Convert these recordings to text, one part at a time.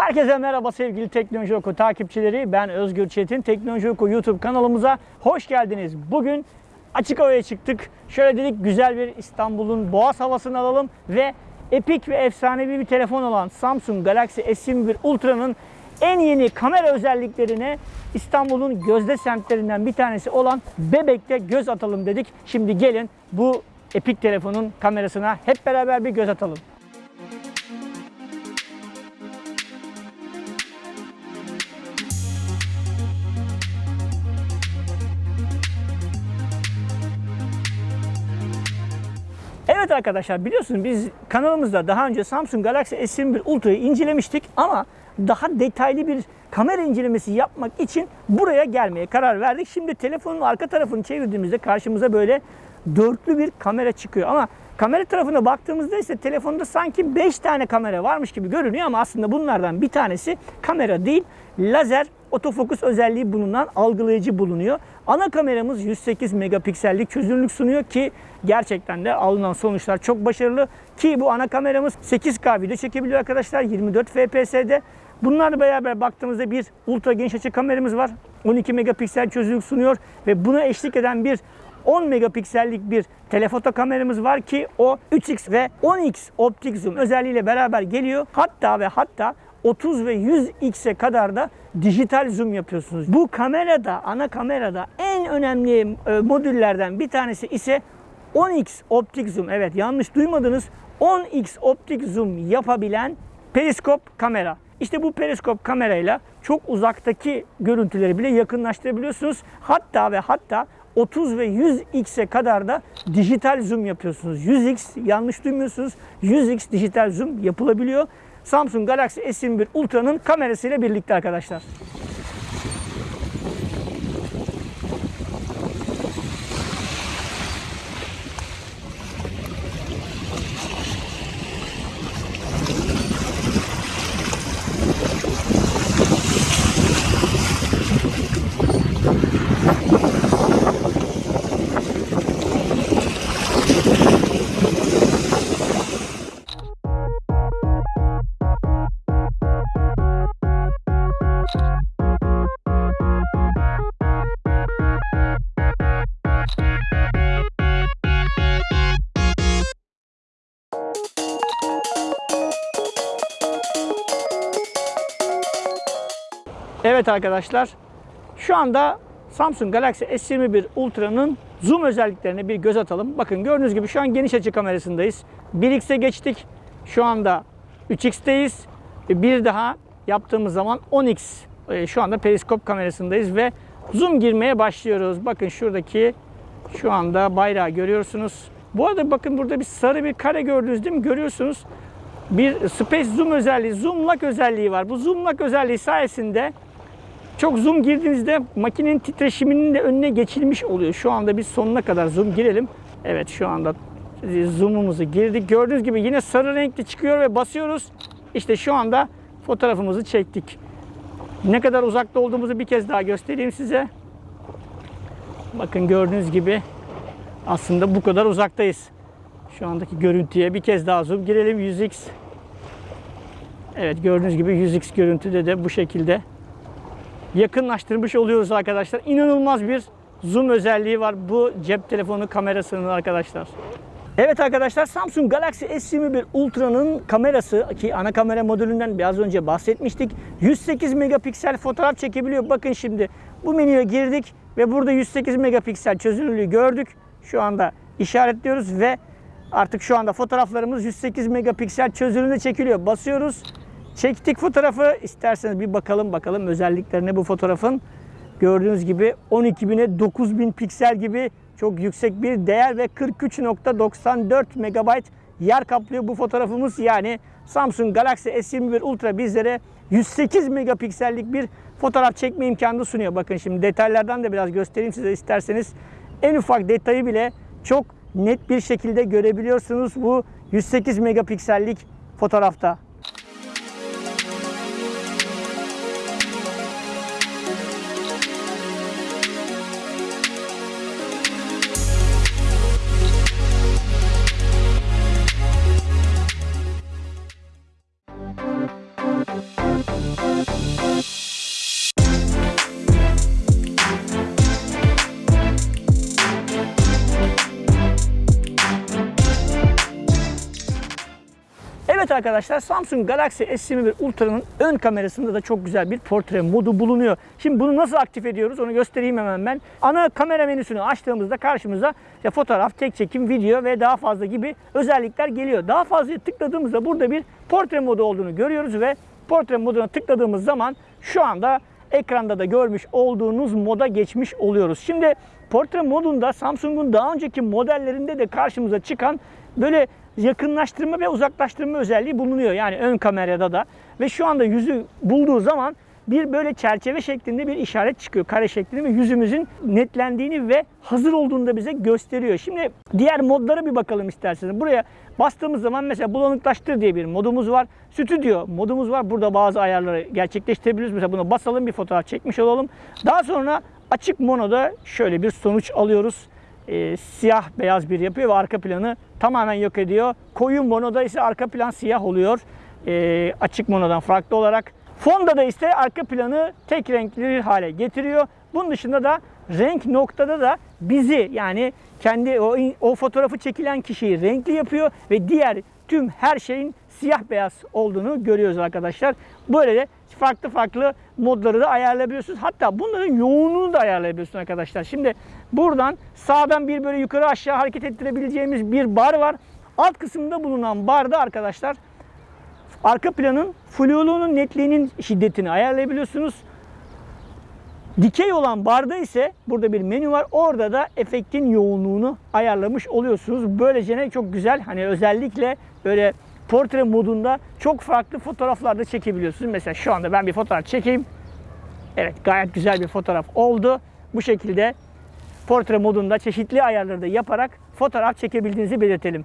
Herkese merhaba sevgili Teknoloji Oku takipçileri. Ben Özgür Çetin. Teknoloji Oku YouTube kanalımıza hoş geldiniz. Bugün açık havaya çıktık. Şöyle dedik güzel bir İstanbul'un boğaz havasını alalım ve epik ve efsanevi bir telefon olan Samsung Galaxy S21 Ultra'nın en yeni kamera özelliklerine İstanbul'un gözde semtlerinden bir tanesi olan Bebek'te göz atalım dedik. Şimdi gelin bu epik telefonun kamerasına hep beraber bir göz atalım. Evet arkadaşlar biliyorsunuz biz kanalımızda daha önce Samsung Galaxy S21 Ultra'yı incelemiştik ama daha detaylı bir kamera incelemesi yapmak için buraya gelmeye karar verdik. Şimdi telefonun arka tarafını çevirdiğimizde karşımıza böyle dörtlü bir kamera çıkıyor ama kamera tarafına baktığımızda ise telefonda sanki 5 tane kamera varmış gibi görünüyor ama aslında bunlardan bir tanesi kamera değil lazer otofokus özelliği bulunan algılayıcı bulunuyor. Ana kameramız 108 megapiksellik çözünürlük sunuyor ki gerçekten de alınan sonuçlar çok başarılı. Ki bu ana kameramız 8K video çekebiliyor arkadaşlar 24 FPS'de. Bunlarla beraber baktığımızda bir ultra geniş açı kameramız var. 12 megapiksel çözünürlük sunuyor ve buna eşlik eden bir 10 megapiksellik bir telefoto kameramız var ki o 3x ve 10x optik zoom özelliğiyle beraber geliyor. Hatta ve hatta 30 ve 100x'e kadar da dijital zoom yapıyorsunuz. Bu kamerada, ana kamerada en önemli e, modüllerden bir tanesi ise 10x optik zoom. Evet yanlış duymadınız. 10x optik zoom yapabilen periskop kamera. İşte bu periskop kamerayla çok uzaktaki görüntüleri bile yakınlaştırabiliyorsunuz. Hatta ve hatta 30 ve 100x'e kadar da dijital zoom yapıyorsunuz. 100x yanlış duymuyorsunuz. 100x dijital zoom yapılabiliyor. Samsung Galaxy S21 Ultra'nın kamerasıyla birlikte arkadaşlar. Evet arkadaşlar şu anda Samsung Galaxy S21 Ultra'nın zoom özelliklerine bir göz atalım. Bakın gördüğünüz gibi şu an geniş açı kamerasındayız. 1x'e geçtik. Şu anda 3x'teyiz. Bir daha yaptığımız zaman 10x e, şu anda periskop kamerasındayız ve zoom girmeye başlıyoruz. Bakın şuradaki şu anda bayrağı görüyorsunuz. Bu arada bakın burada bir sarı bir kare gördünüz değil mi? Görüyorsunuz. Bir space zoom özelliği, zoom lock özelliği var. Bu zoom lock özelliği sayesinde çok zoom girdiğinizde makinenin titreşiminin de önüne geçilmiş oluyor. Şu anda biz sonuna kadar zoom girelim. Evet şu anda zoom'umuzu girdik. Gördüğünüz gibi yine sarı renkli çıkıyor ve basıyoruz. İşte şu anda fotoğrafımızı çektik. Ne kadar uzakta olduğumuzu bir kez daha göstereyim size. Bakın gördüğünüz gibi aslında bu kadar uzaktayız. Şu andaki görüntüye bir kez daha zoom girelim 100x. Evet gördüğünüz gibi 100x görüntüde de bu şekilde yakınlaştırmış oluyoruz arkadaşlar. İnanılmaz bir zoom özelliği var bu cep telefonu kamerasının arkadaşlar. Evet arkadaşlar Samsung Galaxy S21 Ultra'nın kamerası ki ana kamera modülünden biraz önce bahsetmiştik. 108 megapiksel fotoğraf çekebiliyor. Bakın şimdi bu menüye girdik ve burada 108 megapiksel çözünürlüğü gördük. Şu anda işaretliyoruz ve artık şu anda fotoğraflarımız 108 megapiksel çözünürlüğünde çekiliyor. Basıyoruz. Çektik fotoğrafı. İsterseniz bir bakalım bakalım özelliklerine bu fotoğrafın. Gördüğünüz gibi 12.000'e 9.000 piksel gibi çok yüksek bir değer ve 43.94 megabayt yer kaplıyor bu fotoğrafımız. Yani Samsung Galaxy S21 Ultra bizlere 108 megapiksellik bir fotoğraf çekme imkanı sunuyor. Bakın şimdi detaylardan da biraz göstereyim size isterseniz. En ufak detayı bile çok net bir şekilde görebiliyorsunuz bu 108 megapiksellik fotoğrafta. Arkadaşlar Samsung Galaxy S21 Ultra'nın ön kamerasında da çok güzel bir portre modu bulunuyor. Şimdi bunu nasıl aktif ediyoruz onu göstereyim hemen ben. Ana kamera menüsünü açtığımızda karşımıza işte fotoğraf, tek çekim, video ve daha fazla gibi özellikler geliyor. Daha fazla tıkladığımızda burada bir portre modu olduğunu görüyoruz ve portre moduna tıkladığımız zaman şu anda ekranda da görmüş olduğunuz moda geçmiş oluyoruz. Şimdi portre modunda Samsung'un daha önceki modellerinde de karşımıza çıkan böyle yakınlaştırma ve uzaklaştırma özelliği bulunuyor. Yani ön kamerada da ve şu anda yüzü bulduğu zaman bir böyle çerçeve şeklinde bir işaret çıkıyor. Kare şeklinde ve yüzümüzün netlendiğini ve hazır olduğunu da bize gösteriyor. Şimdi diğer modlara bir bakalım isterseniz. Buraya bastığımız zaman mesela bulanıklaştır diye bir modumuz var. Stüdyo modumuz var. Burada bazı ayarları gerçekleştirebiliyoruz. Mesela buna basalım bir fotoğraf çekmiş olalım. Daha sonra açık monoda şöyle bir sonuç alıyoruz. Ee, siyah beyaz bir yapıyor ve arka planı tamamen yok ediyor. Koyu monoda ise arka plan siyah oluyor. Ee, açık monodan farklı olarak. Fonda da ise arka planı tek renkli bir hale getiriyor. Bunun dışında da renk noktada da bizi yani kendi o, o fotoğrafı çekilen kişiyi renkli yapıyor ve diğer tüm her şeyin siyah beyaz olduğunu görüyoruz arkadaşlar. Böyle de farklı farklı modları da ayarlayabiliyorsunuz. Hatta bunların yoğunluğunu da ayarlayabiliyorsunuz arkadaşlar. Şimdi buradan sağdan bir böyle yukarı aşağı hareket ettirebileceğimiz bir bar var. Alt kısımda bulunan barda arkadaşlar arka planın fluluğunun netliğinin şiddetini ayarlayabiliyorsunuz. Dikey olan barda ise burada bir menü var. Orada da efektin yoğunluğunu ayarlamış oluyorsunuz. Böylece ne çok güzel hani özellikle böyle portre modunda çok farklı fotoğraflar da çekebiliyorsunuz. Mesela şu anda ben bir fotoğraf çekeyim. Evet gayet güzel bir fotoğraf oldu. Bu şekilde portre modunda çeşitli ayarları da yaparak fotoğraf çekebildiğinizi belirtelim.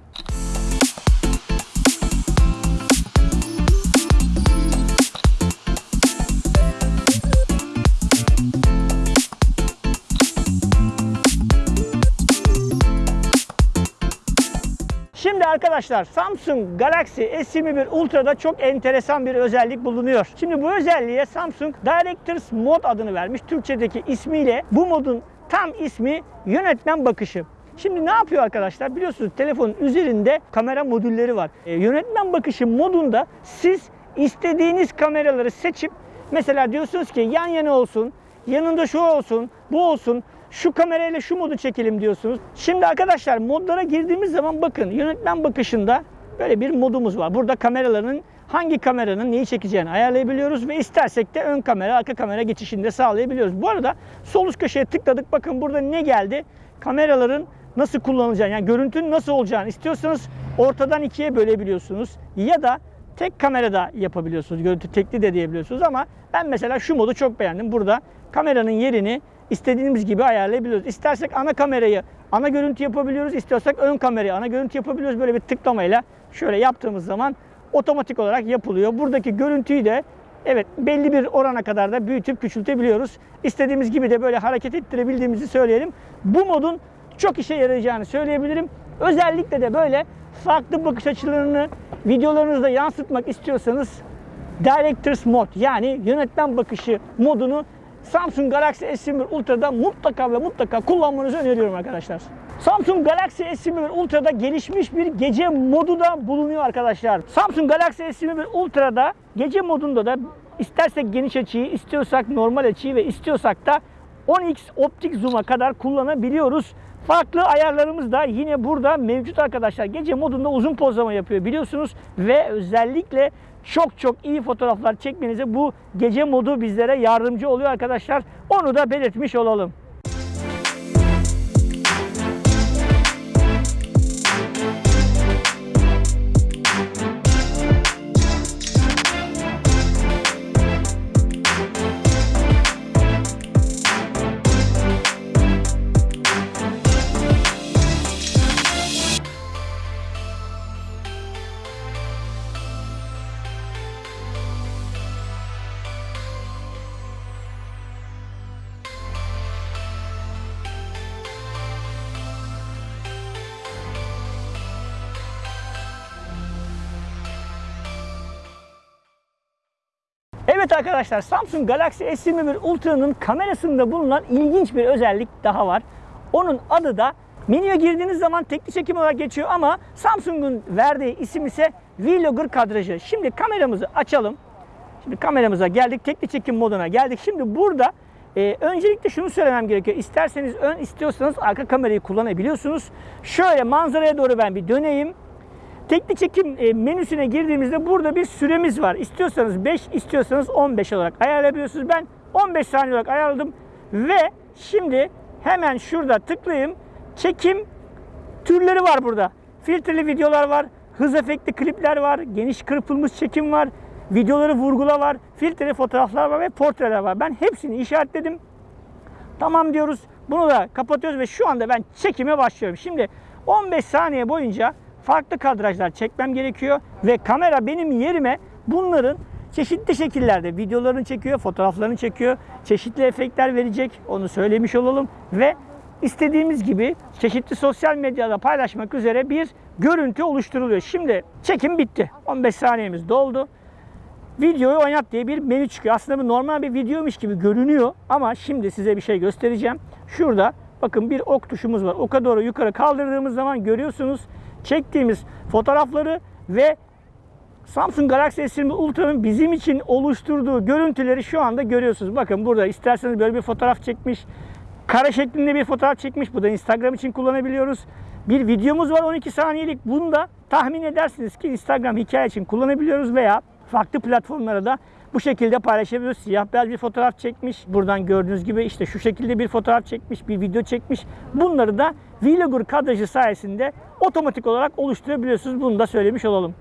Şimdi arkadaşlar Samsung Galaxy S21 Ultra'da çok enteresan bir özellik bulunuyor. Şimdi bu özelliğe Samsung Directors Mode adını vermiş. Türkçedeki ismiyle bu modun tam ismi yönetmen bakışı. Şimdi ne yapıyor arkadaşlar? Biliyorsunuz telefonun üzerinde kamera modülleri var. E, yönetmen bakışı modunda siz istediğiniz kameraları seçip mesela diyorsunuz ki yan yana olsun, yanında şu olsun, bu olsun, şu kamerayla şu modu çekelim diyorsunuz. Şimdi arkadaşlar modlara girdiğimiz zaman bakın yönetmen bakışında böyle bir modumuz var. Burada kameraların hangi kameranın neyi çekeceğini ayarlayabiliyoruz ve istersek de ön kamera, arka kamera geçişini de sağlayabiliyoruz. Bu arada sol üst köşeye tıkladık. Bakın burada ne geldi? Kameraların nasıl kullanılacağını, yani görüntünün nasıl olacağını istiyorsanız ortadan ikiye bölebiliyorsunuz. Ya da tek kamerada yapabiliyorsunuz. Görüntü tekli de diyebiliyorsunuz ama ben mesela şu modu çok beğendim. Burada kameranın yerini istediğimiz gibi ayarlayabiliyoruz. İstersek ana kamerayı ana görüntü yapabiliyoruz. İstiyorsak ön kamerayı ana görüntü yapabiliyoruz. Böyle bir tıklamayla şöyle yaptığımız zaman otomatik olarak yapılıyor. Buradaki görüntüyü de evet belli bir orana kadar da büyütüp küçültebiliyoruz. İstediğimiz gibi de böyle hareket ettirebildiğimizi söyleyelim. Bu modun çok işe yarayacağını söyleyebilirim. Özellikle de böyle farklı bakış açılarını videolarınızda yansıtmak istiyorsanız Directors Mode yani yönetmen bakışı modunu Samsung Galaxy S21 Ultra'da mutlaka ve mutlaka kullanmanızı öneriyorum arkadaşlar. Samsung Galaxy S21 Ultra'da gelişmiş bir gece modu da bulunuyor arkadaşlar. Samsung Galaxy S21 Ultra'da gece modunda da istersek geniş açıyı, istiyorsak normal açıyı ve istiyorsak da 10x optik zoom'a kadar kullanabiliyoruz. Farklı ayarlarımız da yine burada mevcut arkadaşlar. Gece modunda uzun pozlama yapıyor biliyorsunuz ve özellikle çok çok iyi fotoğraflar çekmenize bu gece modu bizlere yardımcı oluyor arkadaşlar. Onu da belirtmiş olalım. Arkadaşlar Samsung Galaxy S21 Ultra'nın kamerasında bulunan ilginç bir özellik daha var. Onun adı da menüye girdiğiniz zaman tekli çekim olarak geçiyor ama Samsung'un verdiği isim ise Vlogger kadrajı. Şimdi kameramızı açalım. Şimdi kameramıza geldik. Tekli çekim moduna geldik. Şimdi burada e, öncelikle şunu söylemem gerekiyor. İsterseniz ön istiyorsanız arka kamerayı kullanabiliyorsunuz. Şöyle manzaraya doğru ben bir döneyim. Tekli çekim e, menüsüne girdiğimizde burada bir süremiz var. İstiyorsanız 5, istiyorsanız 15 olarak ayarlayabiliyorsunuz. Ben 15 saniye olarak ayarladım ve şimdi hemen şurada tıklayayım. Çekim türleri var burada. Filtreli videolar var, hız efektli klipler var, geniş kırpılmış çekim var, videoları vurgula var, filtreli fotoğraflar var ve portreler var. Ben hepsini işaretledim. Tamam diyoruz. Bunu da kapatıyoruz ve şu anda ben çekime başlıyorum. Şimdi 15 saniye boyunca farklı kadrajlar çekmem gerekiyor ve kamera benim yerime bunların çeşitli şekillerde videolarını çekiyor, fotoğraflarını çekiyor, çeşitli efektler verecek. Onu söylemiş olalım ve istediğimiz gibi çeşitli sosyal medyada paylaşmak üzere bir görüntü oluşturuluyor. Şimdi çekim bitti. 15 saniyemiz doldu videoyu oynat diye bir menü çıkıyor. Aslında bu normal bir videoymuş gibi görünüyor ama şimdi size bir şey göstereceğim. Şurada bakın bir ok tuşumuz var. Oka doğru yukarı kaldırdığımız zaman görüyorsunuz çektiğimiz fotoğrafları ve Samsung Galaxy S20 Ultra'nın bizim için oluşturduğu görüntüleri şu anda görüyorsunuz. Bakın burada isterseniz böyle bir fotoğraf çekmiş. Kare şeklinde bir fotoğraf çekmiş. Bu da Instagram için kullanabiliyoruz. Bir videomuz var 12 saniyelik. Bunu da tahmin edersiniz ki Instagram hikaye için kullanabiliyoruz veya farklı platformlara da bu şekilde paylaşabiliyoruz. Siyah beyaz bir fotoğraf çekmiş. Buradan gördüğünüz gibi işte şu şekilde bir fotoğraf çekmiş, bir video çekmiş. Bunları da Vlogger kadrajı sayesinde otomatik olarak oluşturabiliyorsunuz. Bunu da söylemiş olalım.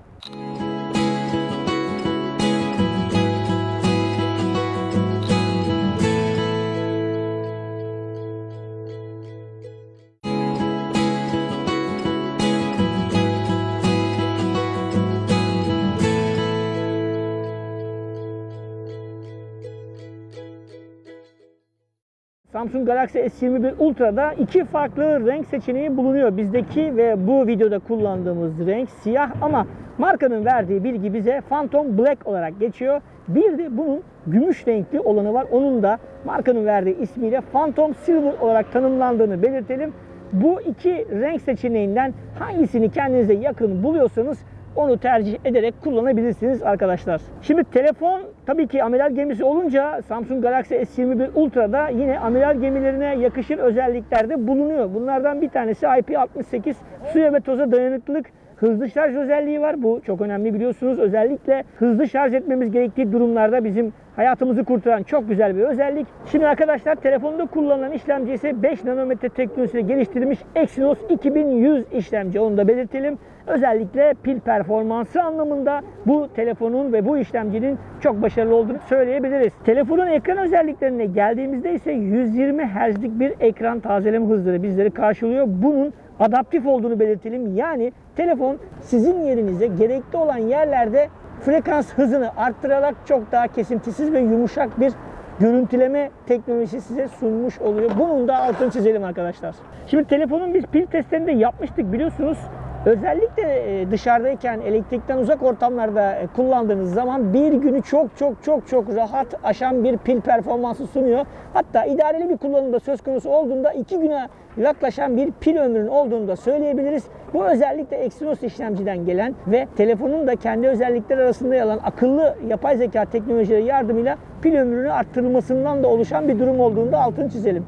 Samsung Galaxy S21 Ultra'da iki farklı renk seçeneği bulunuyor. Bizdeki ve bu videoda kullandığımız renk siyah ama markanın verdiği bilgi bize Phantom Black olarak geçiyor. Bir de bunun gümüş renkli olanı var. Onun da markanın verdiği ismiyle Phantom Silver olarak tanımlandığını belirtelim. Bu iki renk seçeneğinden hangisini kendinize yakın buluyorsanız onu tercih ederek kullanabilirsiniz arkadaşlar. Şimdi telefon tabii ki amiral gemisi olunca Samsung Galaxy S21 Ultra'da yine amiral gemilerine yakışır özelliklerde bulunuyor. Bunlardan bir tanesi IP68 suya ve toza dayanıklılık hızlı şarj özelliği var. Bu çok önemli biliyorsunuz. Özellikle hızlı şarj etmemiz gerektiği durumlarda bizim hayatımızı kurtaran çok güzel bir özellik. Şimdi arkadaşlar telefonda kullanılan işlemci ise 5 nanometre teknolojisiyle geliştirilmiş Exynos 2100 işlemci. Onu da belirtelim. Özellikle pil performansı anlamında bu telefonun ve bu işlemcinin çok başarılı olduğunu söyleyebiliriz. Telefonun ekran özelliklerine geldiğimizde ise 120 Hz'lik bir ekran tazeleme hızları bizleri karşılıyor. Bunun adaptif olduğunu belirtelim. Yani telefon sizin yerinize gerekli olan yerlerde frekans hızını arttırarak çok daha kesintisiz ve yumuşak bir görüntüleme teknolojisi size sunmuş oluyor. Bunun da altını çizelim arkadaşlar. Şimdi telefonun biz pil testlerini de yapmıştık biliyorsunuz. Özellikle e, dışarıdayken elektrikten uzak ortamlarda e, kullandığınız zaman bir günü çok çok çok çok rahat aşan bir pil performansı sunuyor. Hatta idareli bir kullanımda söz konusu olduğunda iki güne yaklaşan bir pil ömrünün olduğunu da söyleyebiliriz. Bu özellikle Exynos işlemciden gelen ve telefonun da kendi özellikleri arasında yer alan akıllı yapay zeka teknolojileri yardımıyla pil ömrünü arttırılmasından da oluşan bir durum olduğunu da altını çizelim.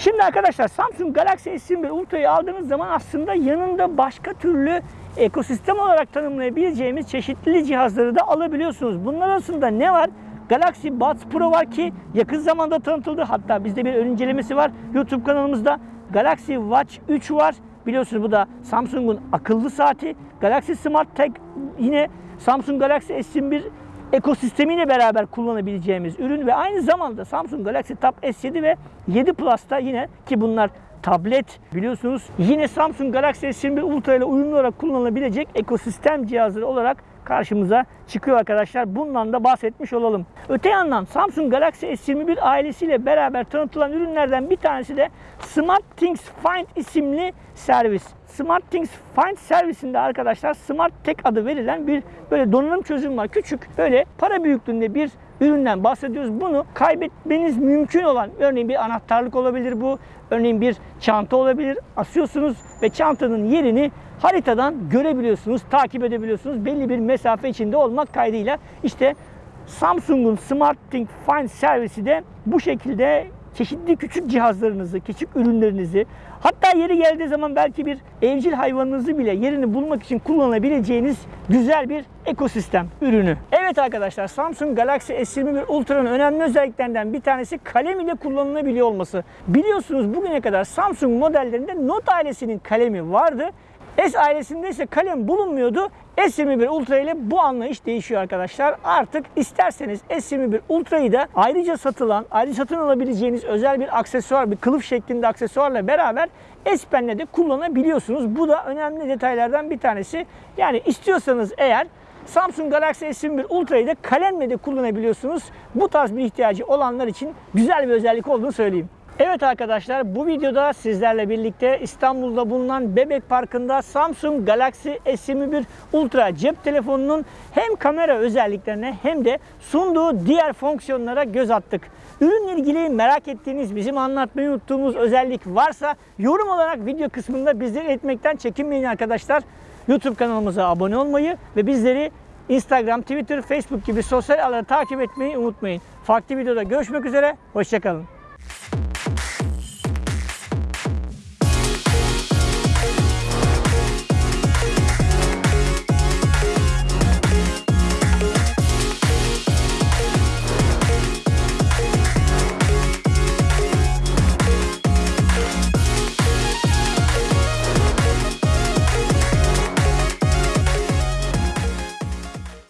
Şimdi arkadaşlar Samsung Galaxy S21 Ultra'yı aldığınız zaman aslında yanında başka türlü ekosistem olarak tanımlayabileceğimiz çeşitli cihazları da alabiliyorsunuz. Bunlar arasında ne var? Galaxy Buds Pro var ki yakın zamanda tanıtıldı. Hatta bizde bir ön incelemesi var YouTube kanalımızda. Galaxy Watch 3 var. Biliyorsunuz bu da Samsung'un akıllı saati. Galaxy Smart Tag yine Samsung Galaxy S21 ekosistemiyle beraber kullanabileceğimiz ürün ve aynı zamanda Samsung Galaxy Tab S7 ve 7 Plus'ta yine ki bunlar tablet. Biliyorsunuz yine Samsung Galaxy S21 Ultra ile uyumlu olarak kullanılabilecek ekosistem cihazları olarak karşımıza çıkıyor arkadaşlar. Bundan da bahsetmiş olalım. Öte yandan Samsung Galaxy S21 ailesiyle beraber tanıtılan ürünlerden bir tanesi de Smart Things Find isimli servis. Smart Things Find servisinde arkadaşlar Smart Tech adı verilen bir böyle donanım çözüm var. Küçük böyle para büyüklüğünde bir üründen bahsediyoruz. Bunu kaybetmeniz mümkün olan örneğin bir anahtarlık olabilir bu. Örneğin bir çanta olabilir. Asıyorsunuz ve çantanın yerini haritadan görebiliyorsunuz, takip edebiliyorsunuz. Belli bir mesafe içinde olmak kaydıyla işte Samsung'un Smart Think Find servisi de bu şekilde çeşitli küçük cihazlarınızı, küçük ürünlerinizi hatta yeri geldiği zaman belki bir evcil hayvanınızı bile yerini bulmak için kullanabileceğiniz güzel bir ekosistem ürünü. Evet arkadaşlar Samsung Galaxy S21 Ultra'nın önemli özelliklerinden bir tanesi kalem ile kullanılabiliyor olması. Biliyorsunuz bugüne kadar Samsung modellerinde Note ailesinin kalemi vardı. S ailesinde ise kalem bulunmuyordu. S21 Ultra ile bu anlayış değişiyor arkadaşlar. Artık isterseniz S21 Ultra'yı da ayrıca satılan, ayrıca satın alabileceğiniz özel bir aksesuar, bir kılıf şeklinde aksesuarla beraber S Pen'le de kullanabiliyorsunuz. Bu da önemli detaylardan bir tanesi. Yani istiyorsanız eğer Samsung Galaxy S21 Ultra'yı da kalemle de kullanabiliyorsunuz. Bu tarz bir ihtiyacı olanlar için güzel bir özellik olduğunu söyleyeyim. Evet arkadaşlar bu videoda sizlerle birlikte İstanbul'da bulunan Bebek Parkı'nda Samsung Galaxy S21 Ultra cep telefonunun hem kamera özelliklerine hem de sunduğu diğer fonksiyonlara göz attık. Ürünle ilgili merak ettiğiniz, bizim anlatmayı unuttuğumuz özellik varsa yorum olarak video kısmında bizlere etmekten çekinmeyin arkadaşlar. YouTube kanalımıza abone olmayı ve bizleri Instagram, Twitter, Facebook gibi sosyal ağları takip etmeyi unutmayın. Farklı videoda görüşmek üzere, hoşçakalın.